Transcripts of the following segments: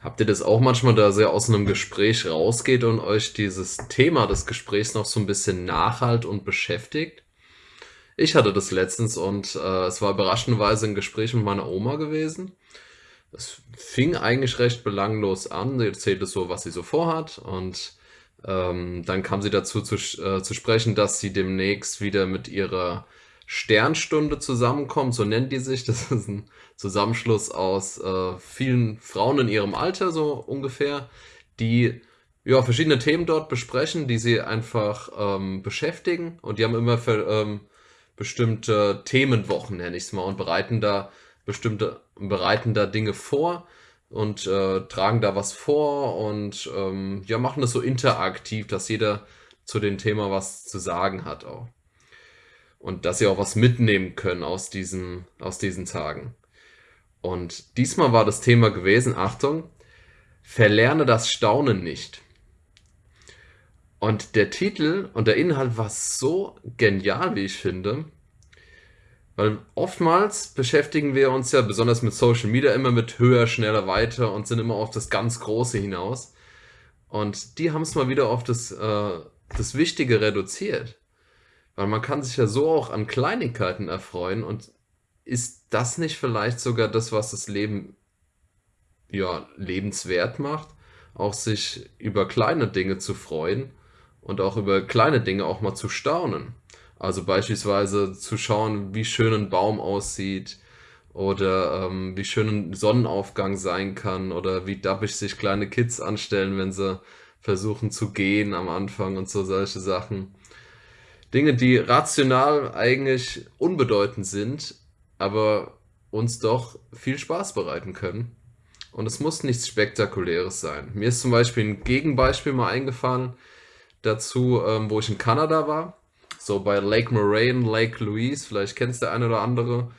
Habt ihr das auch manchmal, dass ihr aus einem Gespräch rausgeht und euch dieses Thema des Gesprächs noch so ein bisschen nachhalt und beschäftigt? Ich hatte das letztens und äh, es war überraschenderweise ein Gespräch mit meiner Oma gewesen. Es fing eigentlich recht belanglos an. Sie erzählte so, was sie so vorhat und ähm, dann kam sie dazu zu, äh, zu sprechen, dass sie demnächst wieder mit ihrer Sternstunde zusammenkommt, so nennt die sich. Das ist ein Zusammenschluss aus äh, vielen Frauen in ihrem Alter, so ungefähr, die ja, verschiedene Themen dort besprechen, die sie einfach ähm, beschäftigen. Und die haben immer für, ähm, bestimmte Themenwochen, nenne ich es mal, und bereiten da bestimmte, bereiten da Dinge vor und äh, tragen da was vor und ähm, ja, machen das so interaktiv, dass jeder zu dem Thema was zu sagen hat auch. Und dass sie auch was mitnehmen können aus diesen, aus diesen Tagen. Und diesmal war das Thema gewesen, Achtung, verlerne das Staunen nicht. Und der Titel und der Inhalt war so genial, wie ich finde, weil oftmals beschäftigen wir uns ja besonders mit Social Media immer mit höher, schneller, weiter und sind immer auf das ganz Große hinaus. Und die haben es mal wieder auf das, äh, das Wichtige reduziert. Weil man kann sich ja so auch an Kleinigkeiten erfreuen und ist das nicht vielleicht sogar das, was das Leben ja, lebenswert macht? Auch sich über kleine Dinge zu freuen und auch über kleine Dinge auch mal zu staunen. Also beispielsweise zu schauen, wie schön ein Baum aussieht oder ähm, wie schön ein Sonnenaufgang sein kann oder wie dappig sich kleine Kids anstellen, wenn sie versuchen zu gehen am Anfang und so solche Sachen. Dinge, die rational eigentlich unbedeutend sind, aber uns doch viel Spaß bereiten können. Und es muss nichts Spektakuläres sein. Mir ist zum Beispiel ein Gegenbeispiel mal eingefallen dazu, ähm, wo ich in Kanada war. So bei Lake Moraine, Lake Louise, vielleicht kennst du der eine oder andere.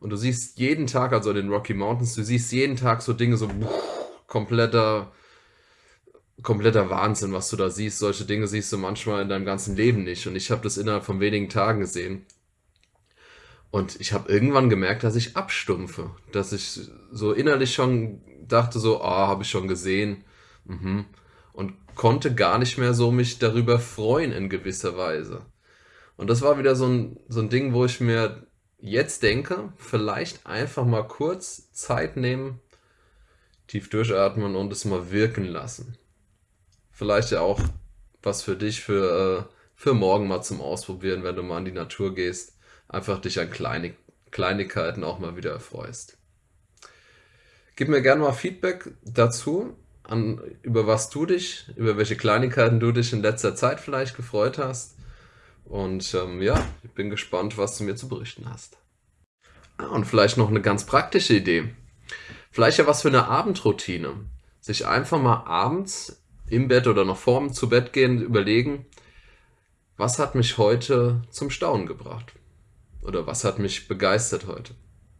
Und du siehst jeden Tag, also in den Rocky Mountains, du siehst jeden Tag so Dinge, so kompletter, kompletter Wahnsinn, was du da siehst. Solche Dinge siehst du manchmal in deinem ganzen Leben nicht. Und ich habe das innerhalb von wenigen Tagen gesehen. Und ich habe irgendwann gemerkt, dass ich abstumpfe. Dass ich so innerlich schon dachte so, ah, habe ich schon gesehen. Mhm. Und konnte gar nicht mehr so mich darüber freuen in gewisser Weise. Und das war wieder so ein, so ein Ding, wo ich mir jetzt denke, vielleicht einfach mal kurz Zeit nehmen, tief durchatmen und es mal wirken lassen. Vielleicht ja auch was für dich für, äh, für morgen mal zum Ausprobieren, wenn du mal in die Natur gehst. Einfach dich an Kleinig Kleinigkeiten auch mal wieder erfreust. Gib mir gerne mal Feedback dazu, an, über was du dich, über welche Kleinigkeiten du dich in letzter Zeit vielleicht gefreut hast. Und ähm, ja, ich bin gespannt, was du mir zu berichten hast. Ah, und vielleicht noch eine ganz praktische Idee. Vielleicht ja was für eine Abendroutine. Sich einfach mal abends im Bett oder noch vorm zu Bett gehen überlegen, was hat mich heute zum Staunen gebracht? Oder was hat mich begeistert heute?